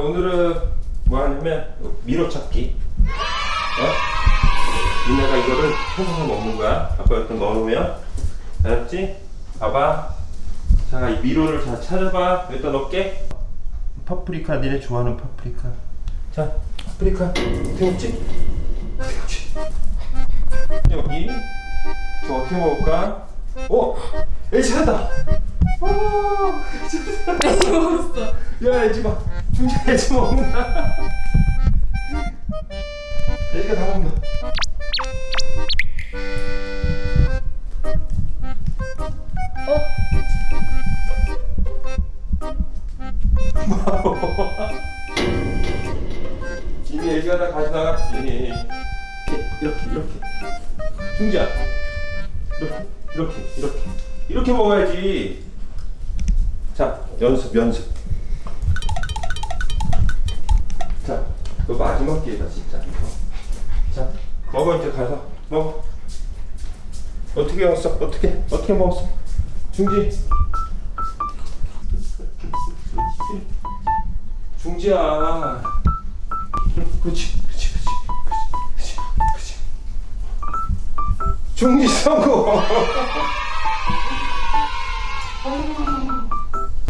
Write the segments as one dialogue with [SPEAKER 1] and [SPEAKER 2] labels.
[SPEAKER 1] 오늘은 뭐 하냐면 미로 찾기. 어? 니네가 이거를 펴서 먹는 거야. 아빠 여기 넣어놓으면. 알았지? 봐봐. 자, 이 미로를 잘 찾아봐. 여기다 넣을게. 파프리카, 니네 좋아하는 파프리카. 자, 파프리카. 어떻게 먹지? 어떻게 먹지? 여기. 저 어떻게 먹을까? 오! 애 찾았다! 오!
[SPEAKER 2] 애기 먹었어.
[SPEAKER 1] 야, 애지 봐. 애지 먹는다. 애기가 다 먹는다. 이미 애기가 다 가져나갔지. 이렇게, 이렇게. 중지야. 이렇게, 이렇게, 이렇게. 이렇게 먹어야지. 자, 연습, 연습. 너 마지막 기회다, 진짜. 자, 먹어, 이제 가서. 먹어. 어떻게 먹었어? 어떻게? 어떻게 먹었어? 중지. 중지야. 그렇지, 그렇지, 그렇지, 그렇지. 중지 성공.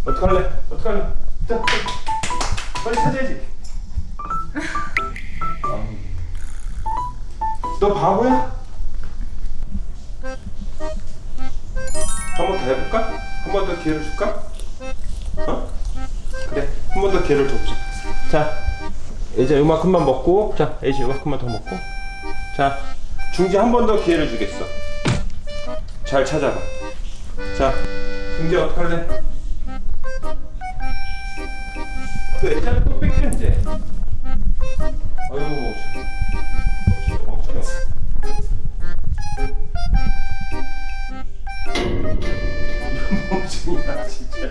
[SPEAKER 1] 어떡할래? 어떡할래? 자, 빨리 찾아야지. 너 바보야? 한 번 더 해볼까? 한 번 더 기회를 줄까? 어? 그래, 한 번 더 기회를 줬지. 자, 이제 요만큼만 먹고, 자, 이제 요만큼만 더 먹고. 자, 중지 한 번 더 기회를 주겠어. 잘 찾아봐. 자, 중지 어떡할래? 그 애자를 또 뺏겨 이제. 아이고 멈추냐 진짜.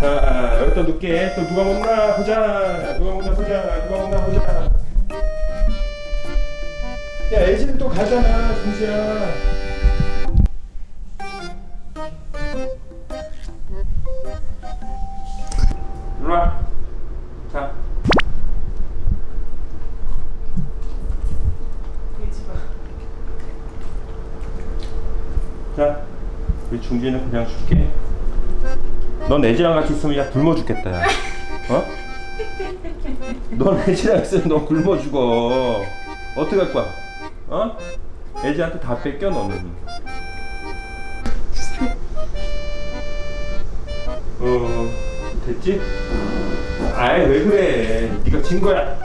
[SPEAKER 1] 자 여기다 놓게. 또 누가 먹나? 보자. 누가 먹나? 보자. 누가 먹나? 보자. 야 애지는 또 가잖아 진짜 일로와 자 자, 우리 중지는 그냥 줄게. 넌 애지랑 같이 있으면 야 굶어 죽겠다 야. 어? 넌 애지랑 있으면 너 굶어 죽어. 어떻게 할 거야? 어? 애지한테 다 뺏겨 너는. 어 됐지? 아이 왜 그래? 네가 진 거야.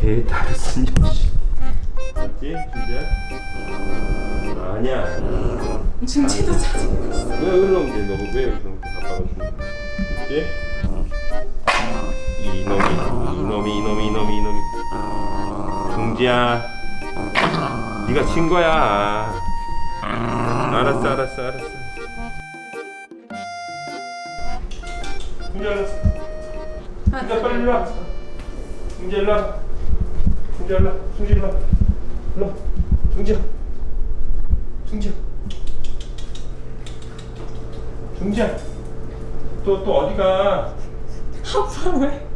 [SPEAKER 1] 개 다르슨 씨. 맞지, 준지야? 아니야.
[SPEAKER 2] 중지도 찾은 거 있어.
[SPEAKER 1] 왜 그러면 돼? 너왜 주는 거 그치? 이놈이? 이놈이 이놈이 이놈이 이놈이. 중지야. 네가 친 거야. 알았어 알았어 알았어. 중지 알았어 중지 빨리 일로 와. 중지 일로 와 중지 일로 와. 중지 일로 와. 일로 와. 중지야 중지야 중지야 또 또 어디가
[SPEAKER 2] 아빠 왜?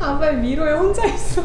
[SPEAKER 2] 아빠 미로에 혼자 있어.